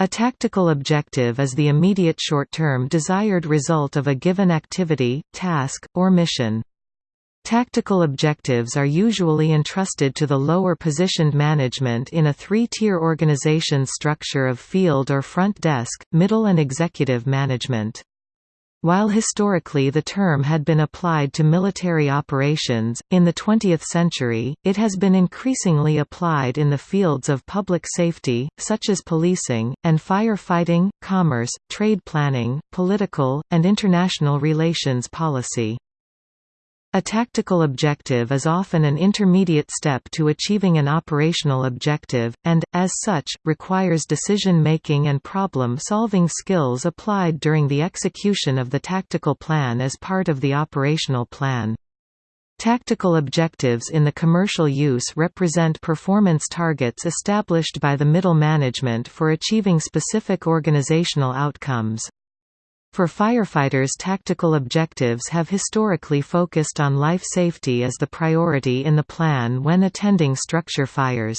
A tactical objective is the immediate short-term desired result of a given activity, task, or mission. Tactical objectives are usually entrusted to the lower positioned management in a three-tier organization structure of field or front desk, middle and executive management. While historically the term had been applied to military operations, in the 20th century, it has been increasingly applied in the fields of public safety, such as policing, and firefighting, commerce, trade planning, political, and international relations policy. A tactical objective is often an intermediate step to achieving an operational objective, and, as such, requires decision-making and problem-solving skills applied during the execution of the tactical plan as part of the operational plan. Tactical objectives in the commercial use represent performance targets established by the middle management for achieving specific organizational outcomes. For firefighters tactical objectives have historically focused on life safety as the priority in the plan when attending structure fires.